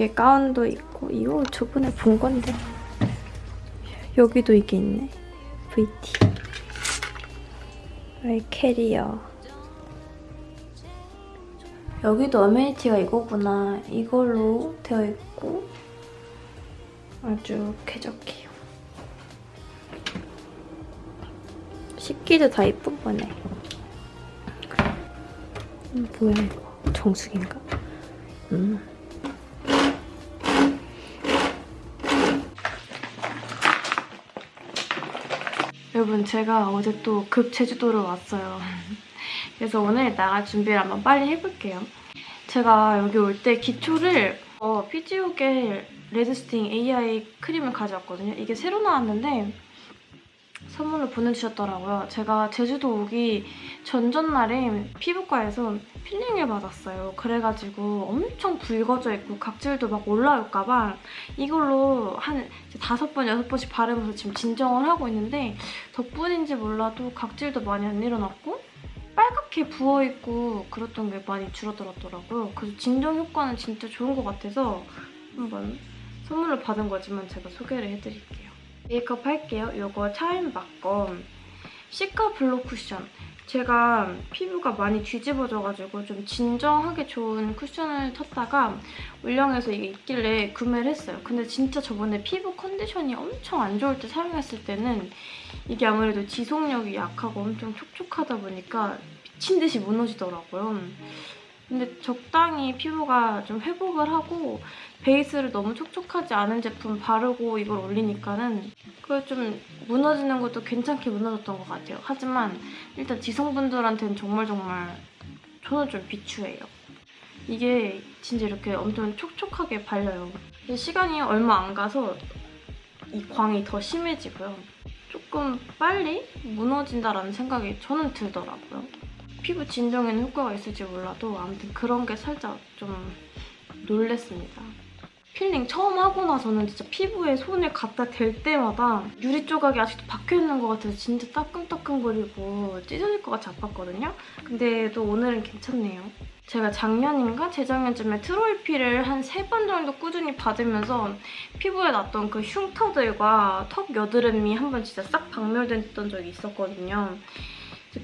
이렇게 가운도 있고 이거 저번에 본 건데. 여기도 이게 있네. VT 왜 캐리어. 여기도 어메니티가 이거구나. 이걸로 되어 있고 아주 쾌적해요. 식기도 다 이쁜 거네. 음, 뭐야 이거. 정수기인가? 음. 여러분 제가 어제 또 급 제주도를 왔어요. 그래서 오늘 나갈 준비를 한번 빨리 해볼게요. 제가 여기 올 때 기초를 어, 피지오겔 레드수딩 AI 크림을 가져왔거든요. 이게 새로 나왔는데 선물로 보내주셨더라고요. 제가 제주도 오기 전전날에 피부과에서 필링을 받았어요. 그래가지고 엄청 붉어져 있고 각질도 막 올라올까봐 이걸로 한 다섯 번, 여섯 번씩 바르면서 지금 진정을 하고 있는데 덕분인지 몰라도 각질도 많이 안 일어났고 빨갛게 부어있고 그랬던 게 많이 줄어들었더라고요. 그래서 진정 효과는 진짜 좋은 것 같아서 한번 선물로 받은 거지만 제가 소개를 해드릴게요. 메이크업 할게요. 이거 차인바거 시카 블록 쿠션. 제가 피부가 많이 뒤집어져가지고 좀 진정하게 좋은 쿠션을 쳤다가 울령에서 이게 있길래 구매를 했어요. 근데 진짜 저번에 피부 컨디션이 엄청 안 좋을 때 사용했을 때는 이게 아무래도 지속력이 약하고 엄청 촉촉하다 보니까 미친 듯이 무너지더라고요. 근데 적당히 피부가 좀 회복을 하고 베이스를 너무 촉촉하지 않은 제품 바르고 이걸 올리니까는 그게 좀 무너지는 것도 괜찮게 무너졌던 것 같아요. 하지만 일단 지성분들한테는 정말 정말 저는 좀 비추해요. 이게 진짜 이렇게 엄청 촉촉하게 발려요. 시간이 얼마 안 가서 이 광이 더 심해지고요. 조금 빨리 무너진다라는 생각이 저는 들더라고요. 피부 진정에는 효과가 있을지 몰라도 아무튼 그런 게 살짝 좀 놀랬습니다. 필링 처음 하고 나서는 진짜 피부에 손을 갖다 댈 때마다 유리 조각이 아직도 박혀있는 것 같아서 진짜 따끔따끔거리고 찢어질 것 같이 아팠거든요? 근데 또 오늘은 괜찮네요. 제가 작년인가 재작년쯤에 트로이필을 한 세 번 정도 꾸준히 받으면서 피부에 났던 그 흉터들과 턱 여드름이 한 번 진짜 싹 박멸됐던 적이 있었거든요.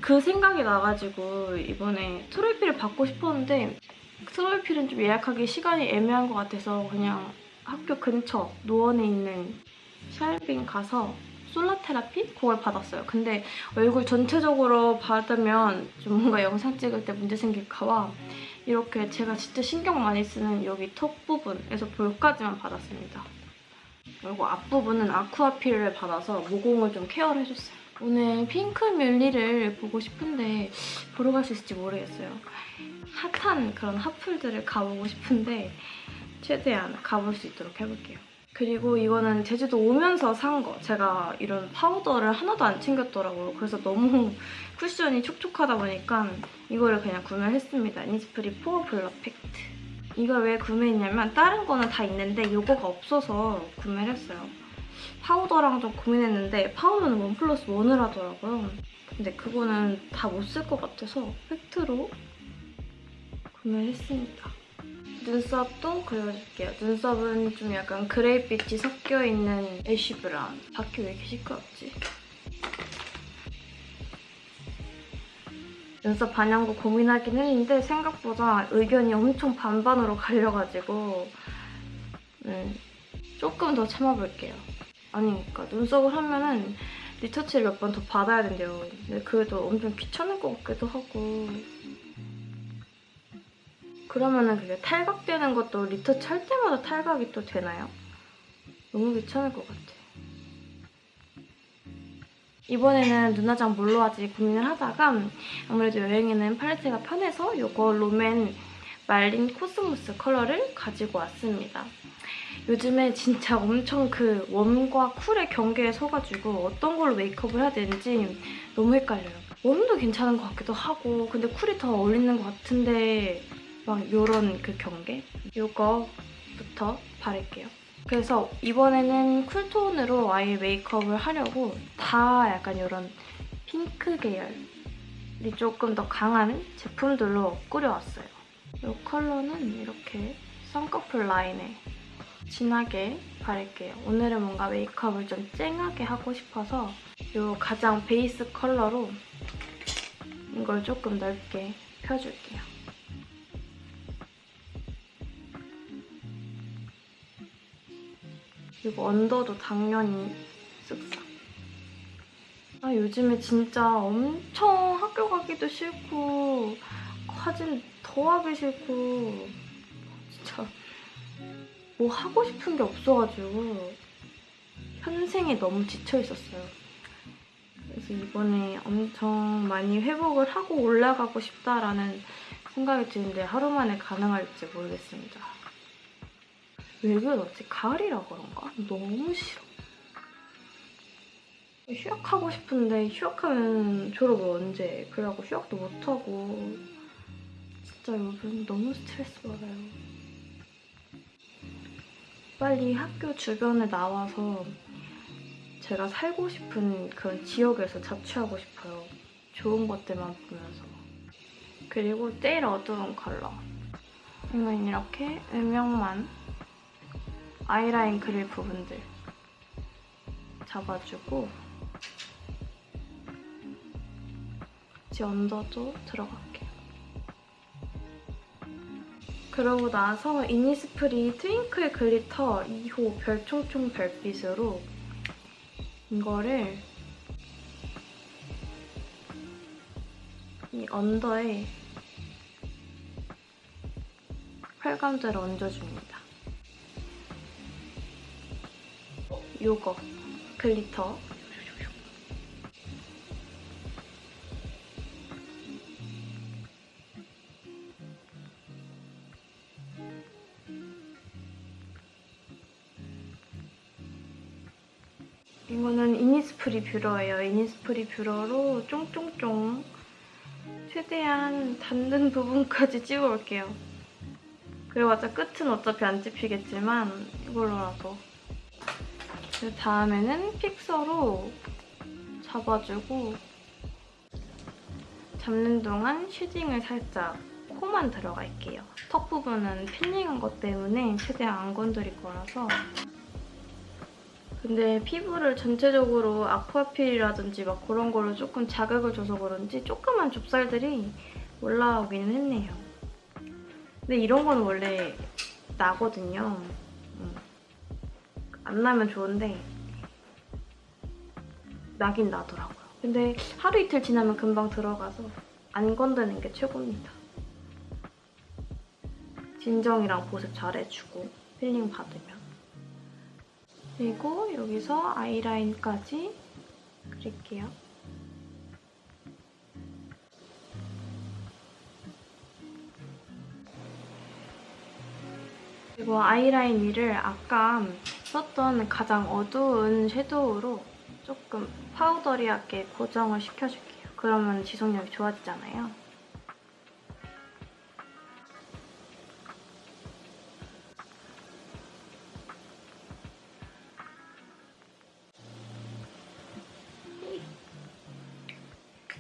그 생각이 나가지고 이번에 트로이필을 받고 싶었는데 트로이필은 좀 예약하기 시간이 애매한 것 같아서 그냥 학교 근처 노원에 있는 샬빙 가서 솔라 테라피? 그걸 받았어요. 근데 얼굴 전체적으로 받으면 좀 뭔가 영상 찍을 때 문제 생길까 봐 이렇게 제가 진짜 신경 많이 쓰는 여기 턱 부분에서 볼까지만 받았습니다. 그리고 앞부분은 아쿠아필을 받아서 모공을 좀 케어를 해줬어요. 오늘 핑크 뮬리를 보고 싶은데 보러 갈 수 있을지 모르겠어요. 핫한 그런 핫플들을 가보고 싶은데 최대한 가볼 수 있도록 해볼게요. 그리고 이거는 제주도 오면서 산 거. 제가 이런 파우더를 하나도 안 챙겼더라고요. 그래서 너무 쿠션이 촉촉하다 보니까 이거를 그냥 구매를 했습니다. 이니스프리 포어 블러 팩트. 이걸 왜 구매했냐면 다른 거는 다 있는데 이거가 없어서 구매를 했어요. 파우더랑 좀 고민했는데 파우더는 원 플러스 원을 하더라고요. 근데 그거는 다 못 쓸 것 같아서 팩트로 구매했습니다. 눈썹도 그려줄게요. 눈썹은 좀 약간 그레이빛이 섞여있는 ash brown. 밖에 왜 이렇게 시끄럽지? 눈썹 반영구도 고민하긴 했는데 생각보다 의견이 엄청 반반으로 갈려가지고 음, 조금 더 참아볼게요. 아니 그러니까 눈썹을 하면은 리터치를 몇 번 더 받아야 된대요. 근데 그래도 엄청 귀찮을 것 같기도 하고 그러면은 그게 탈각되는 것도 리터치 할 때마다 탈각이 또 되나요? 너무 귀찮을 것 같아. 이번에는 눈화장 뭘로 하지 고민을 하다가 아무래도 여행에는 팔레트가 편해서 이거 롬앤 말린 코스모스 컬러를 가지고 왔습니다. 요즘에 진짜 엄청 그 warm과 cool의 경계에 서가지고 어떤 걸로 메이크업을 해야 되는지 너무 헷갈려요. warm도 괜찮은 것 같기도 하고 근데 cool이 더 어울리는 것 같은데 막 이런 그 경계? 이거부터 바를게요. 그래서 이번에는 cool tone으로 아예 메이크업을 하려고 다 약간 이런 핑크 계열이 조금 더 강한 제품들로 꾸려왔어요. 이 컬러는 이렇게 쌍꺼풀 라인에 진하게 바를게요. 오늘은 뭔가 메이크업을 좀 쨍하게 하고 싶어서 이 가장 베이스 컬러로 이걸 조금 넓게 펴줄게요. 그리고 언더도 당연히 쓱싹. 아, 요즘에 진짜 엄청 학교 가기도 싫고 과진 더 하기 싫고 뭐 하고 싶은 게 없어가지고 현생에 너무 지쳐 있었어요. 그래서 이번에 엄청 많이 회복을 하고 올라가고 싶다라는 생각이 드는데 하루 만에 가능할지 모르겠습니다. 왜 그러지? 가을이라 그런가? 너무 싫어. 휴학하고 싶은데 휴학하면 졸업을 언제 해? 그래갖고 휴학도 못하고 진짜 요즘 너무 스트레스 받아요. 빨리 학교 주변에 나와서 제가 살고 싶은 그런 지역에서 자취하고 싶어요. 좋은 것들만 보면서. 그리고 제일 어두운 컬러. 이건 이렇게 음영만 아이라인 그릴 부분들 잡아주고 이제 언더도 들어갈 그러고 나서 이니스프리 Twinkle Glitter 2호 별총총 별빛으로 이거를 이 under에 펄감대로 얹어줍니다. 요거 glitter 뷰러예요. 이니스프리 뷰러로 쫑쫑쫑 최대한 닿는 부분까지 찍어올게요. 그래봤자 끝은 어차피 안 찝히겠지만 이걸로라도 그 다음에는 fixer로 잡아주고 잡는 동안 shading을 살짝 코만 들어갈게요. 턱 부분은 필링한 것 때문에 최대한 안 건드릴 거라서 근데 피부를 전체적으로 aqua peel이라든지 막 그런 걸로 조금 자극을 줘서 그런지 조그만 좁쌀들이 올라오기는 했네요. 근데 이런 건 원래 나거든요. 음. 안 나면 좋은데 나긴 나더라고요. 근데 하루 이틀 지나면 금방 들어가서 안 건드는 게 최고입니다. 진정이랑 보습 잘해주고 필링 받으면. 그리고 여기서 아이라인까지 그릴게요. 그리고 아이라인 위를 아까 썼던 가장 어두운 섀도우로 조금 파우더리하게 고정을 시켜줄게요. 그러면 지속력이 좋아지잖아요.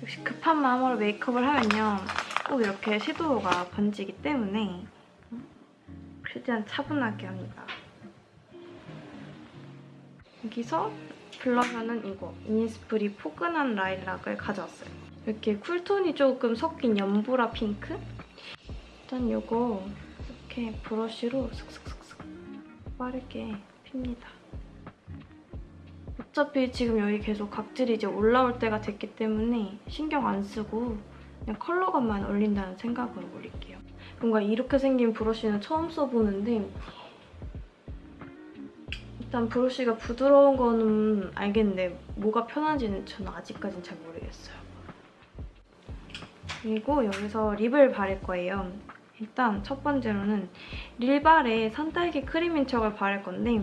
역시 급한 마음으로 메이크업을 하면요. 꼭 이렇게 섀도우가 번지기 때문에 최대한 차분하게 합니다. 여기서 블러셔는 이거 이니스프리 포근한 라일락을 가져왔어요. 이렇게 쿨톤이 조금 섞인 연보라 핑크? 일단 이거 이렇게 브러쉬로 슥슥슥슥 빠르게 핍니다. 어차피 지금 여기 계속 각질이 이제 올라올 때가 됐기 때문에 신경 안 쓰고 그냥 컬러감만 올린다는 생각으로 올릴게요. 뭔가 이렇게 생긴 브러쉬는 처음 써보는데 일단 브러쉬가 부드러운 거는 알겠는데 뭐가 편한지는 저는 아직까진 잘 모르겠어요. 그리고 여기서 립을 바를 거예요. 일단 첫 번째로는 릴발에 산딸기 크림 인 척을 바를 건데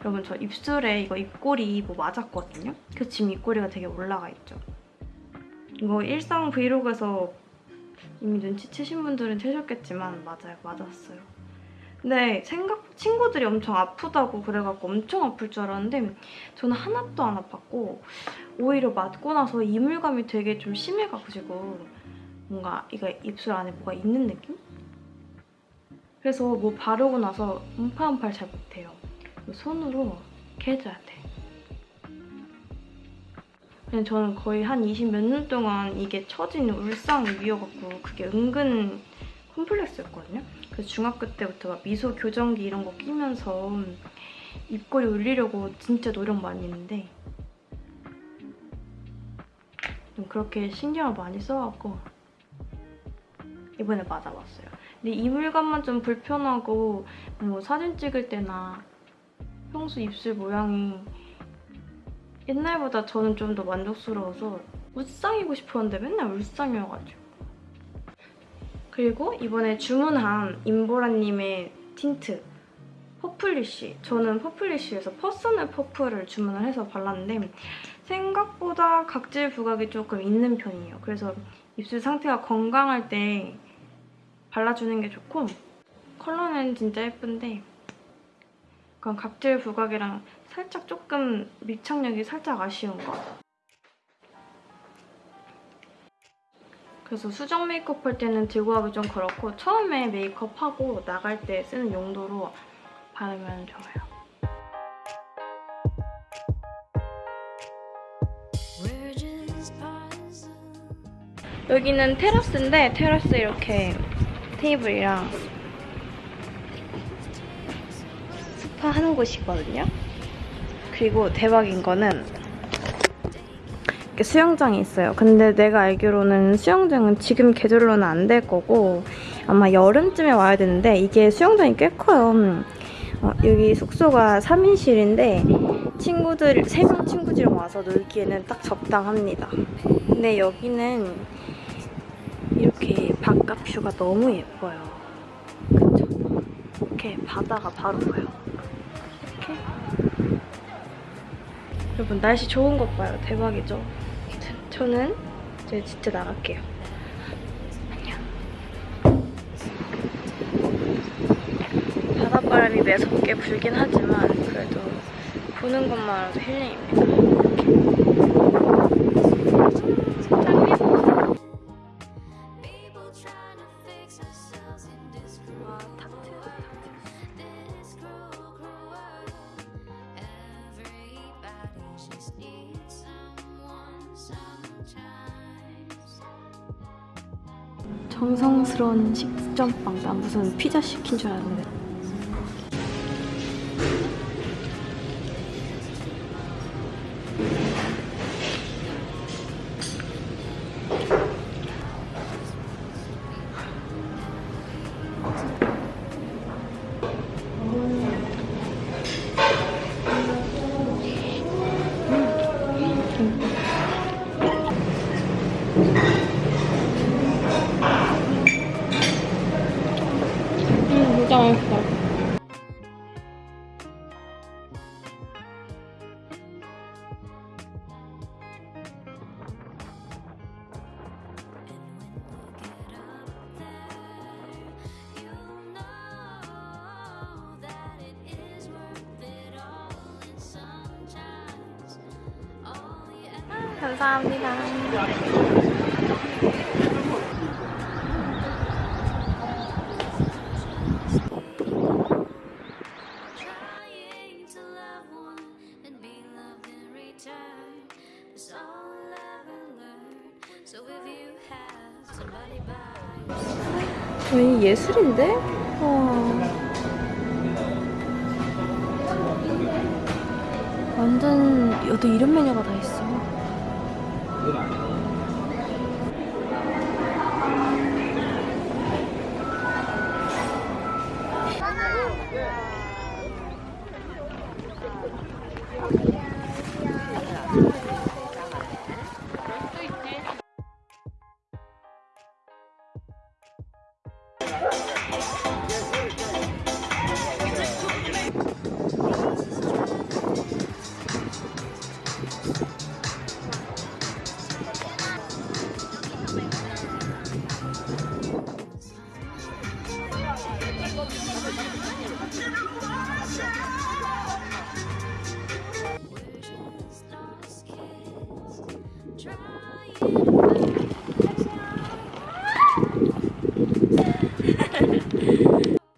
여러분 저 입술에 이거 입꼬리 뭐 맞았거든요? 그래서 지금 입꼬리가 되게 올라가 있죠. 이거 일상 브이로그에서 이미 눈치채신 분들은 채셨겠지만 맞아요. 맞았어요. 근데 생각 친구들이 엄청 아프다고 그래갖고 엄청 아플 줄 알았는데 저는 하나도 안 아팠고 오히려 맞고 나서 이물감이 되게 좀 심해가지고 뭔가 이거 입술 안에 뭐가 있는 느낌? 그래서 뭐 바르고 나서 음파음파를 잘 못해요. 손으로 이렇게 해줘야 돼. 그냥 저는 거의 한 20 몇 년 동안 이게 처진 울상 위여갖고 그게 은근 콤플렉스였거든요. 그래서 중학교 때부터 막 미소 교정기 이런 거 끼면서 입꼬리 올리려고 진짜 노력 많이 했는데 좀 그렇게 신경을 많이 써갖고 이번에 맞아봤어요. 근데 이 물감만 좀 불편하고 뭐 사진 찍을 때나 평소 입술 모양이 옛날보다 저는 좀 더 만족스러워서 웃상이고 싶었는데 맨날 울상이어가지고 그리고 이번에 주문한 임보라님의 틴트 퍼플리쉬 저는 퍼플리쉬에서 personal purple을 주문을 해서 발랐는데 생각보다 각질 부각이 조금 있는 편이에요. 그래서 입술 상태가 건강할 때 발라주는 게 좋고 컬러는 진짜 예쁜데 그런 각질 부각이랑 살짝 조금 밀착력이 살짝 아쉬운 거. 그래서 수정 메이크업 할 때는 들고 가기 좀 그렇고 처음에 메이크업하고 나갈 때 쓰는 용도로 바르면 좋아요. 여기는 테라스인데 테라스 이렇게 테이블이랑 스파 하는 곳이거든요. 그리고 대박인 거는 이렇게 수영장이 있어요. 근데 내가 알기로는 수영장은 지금 계절로는 안 될 거고 아마 여름쯤에 와야 되는데 이게 수영장이 꽤 커요. 어, 여기 숙소가 3인실인데 친구들, 3명 친구들이랑 와서 놀기에는 딱 적당합니다. 근데 여기는 이렇게 바깥 뷰가 너무 예뻐요. 그쵸? 이렇게 바다가 바로 보여. 이렇게. 여러분 날씨 좋은 것 봐요. 대박이죠? 저- 저는 이제 진짜 나갈게요. 안녕. 바닷바람이 매섭게 불긴 하지만 그래도 보는 것만으로도 힐링입니다. 짱 정성스러운 식전빵. 난 무슨 피자 시킨 줄 알았는데. By 거의 예술인데? 와. 완전 여기 이런 메뉴가 다 있어. 五百。